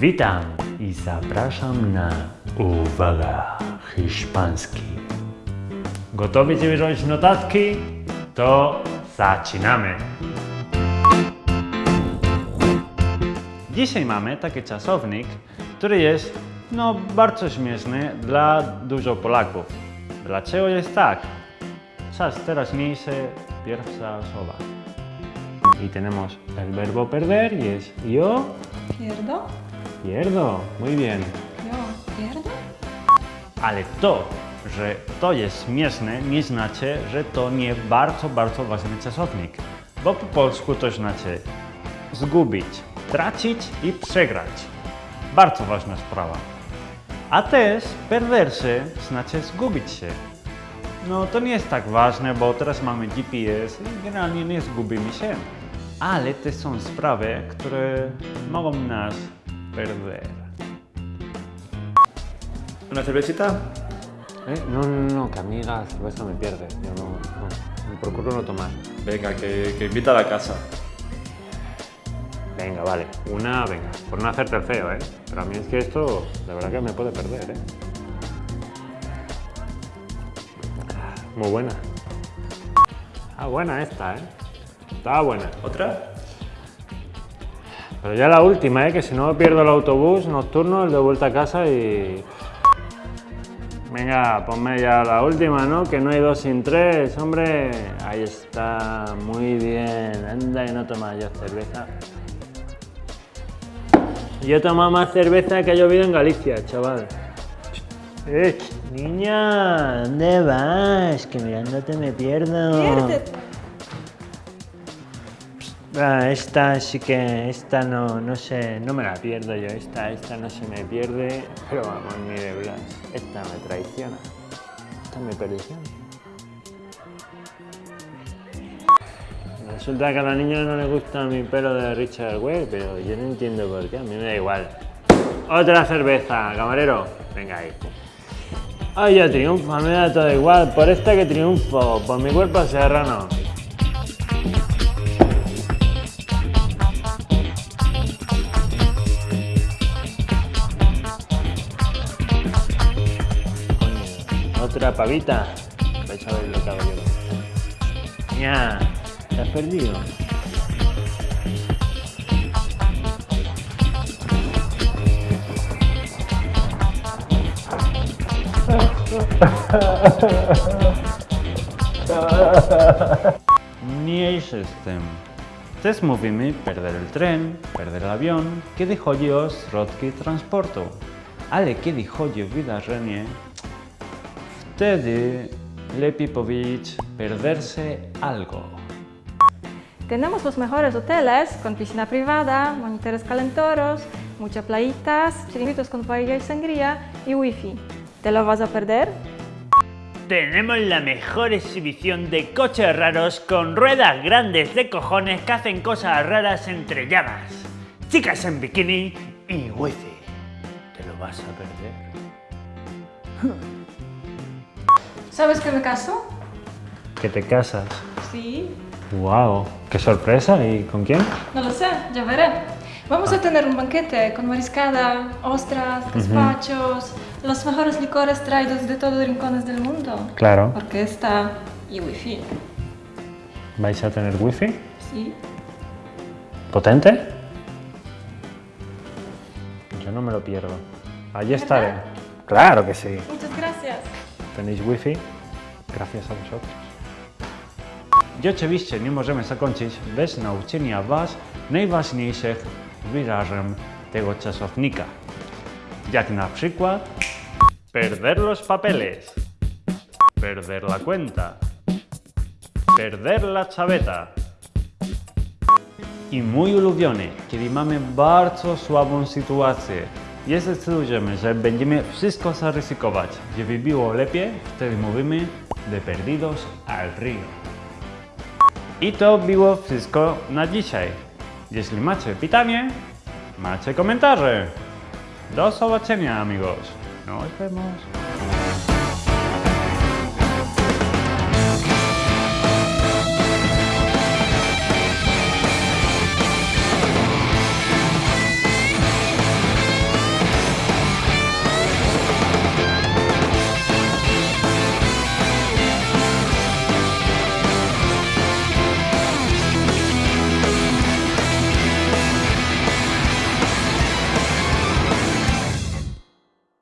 Witam i zapraszam na Uwaga Hiszpański. Gotowi ci wziąć notatki? To zaczynamy! Dzisiaj mamy taki czasownik, który jest no, bardzo śmieszny dla dużo Polaków. Dlaczego jest tak? Czas teraźniejszy, pierwsza osoba. Y tenemos el verbo perder y es yo Pierdo? Pierdo. Muy bien. Jo, pierdo? Ale to, że to jest śmieszne, nie znaczy, że to nie bardzo, bardzo ważny czasownik. Bo po polsku to znaczy zgubić, tracić i przegrać. Bardzo ważna sprawa. A też perderse znaczy zgubić się. No to nie jest tak ważne, bo teraz mamy GPS i generalnie nie zgubimy się. Ale to są sprawy, które mogą nas perder. ¿Una cervecita? ¿Eh? No, no, no, que a mí la cerveza me pierde. Yo no, no, me procuro no tomar. Venga, que, que invita a la casa. Venga, vale. Una, venga. Por no hacerte el feo, ¿eh? Pero a mí es que esto, de verdad que me puede perder, ¿eh? Muy buena. Ah, buena esta, ¿eh? Estaba buena. ¿Otra? Pero ya la última, ¿eh? Que si no pierdo el autobús nocturno, el de vuelta a casa y... Venga, ponme ya la última, ¿no? Que no hay dos sin tres, hombre. Ahí está, muy bien. Anda y no tomas yo cerveza. Yo tomo más cerveza que ha llovido en Galicia, chaval. Eh, niña, ¿dónde vas? Que mirándote me pierdo. Pierde. Ah, esta sí que, esta no, no no me la pierdo yo, esta, esta no se me pierde, pero vamos, ni de Blas, esta me traiciona, esta me perdición. Resulta que a la niña no le gusta mi pelo de Richard Ware, pero yo no entiendo por qué, a mí me da igual. Otra cerveza, camarero, venga ahí. Ay, yo triunfo, me da todo igual, por esta que triunfo, por mi cuerpo serrano. Otra pavita. Que yo. Ya, te has perdido. Tym. Też mówimy perder el tren, perder el avion, kiedy chodzi o środki transportu. Ale kiedy chodzi o wydarzenie, wtedy lepiej powiedzieć perderse algo. Tenemos los mejores hoteles con piscina privada, monitores calentoros, muchas playitas, chiringuitos con paella y sangría y wifi. ¿Te lo vas a perder? Tenemos la mejor exhibición de coches raros con ruedas grandes de cojones que hacen cosas raras entre llamas. Chicas en bikini y wifi. Te lo vas a perder. ¿Sabes que me caso? Que te casas. Sí. ¡Wow! ¡Qué sorpresa! ¿Y con quién? No lo sé, ya veré. Vamos a tener un banquete con mariscada, ostras, gazpachos, los mejores licores traídos de todos los rincones del mundo. Claro. Orquesta y wifi. ¿Vais a tener wifi? Sí. ¿Potente? Yo no me lo pierdo. Allí estaré. Claro que sí. Muchas gracias. ¿Tenéis wifi? Gracias a vosotros. Bez wyrażeń tego czasownika. Jak na perder los papeles, perder la cuenta, perder la chaveta. I mój ulubiony, kiedy mamy bardzo słabą sytuację i zdecydujemy, że będziemy wszystko zaryzykować, żeby było lepiej, wtedy mówimy de perdidos al río. I to było wszystko na dzisiaj. Jeśli macie pytanie, macie komentarze. Do zobaczenia amigos. Nos vemos.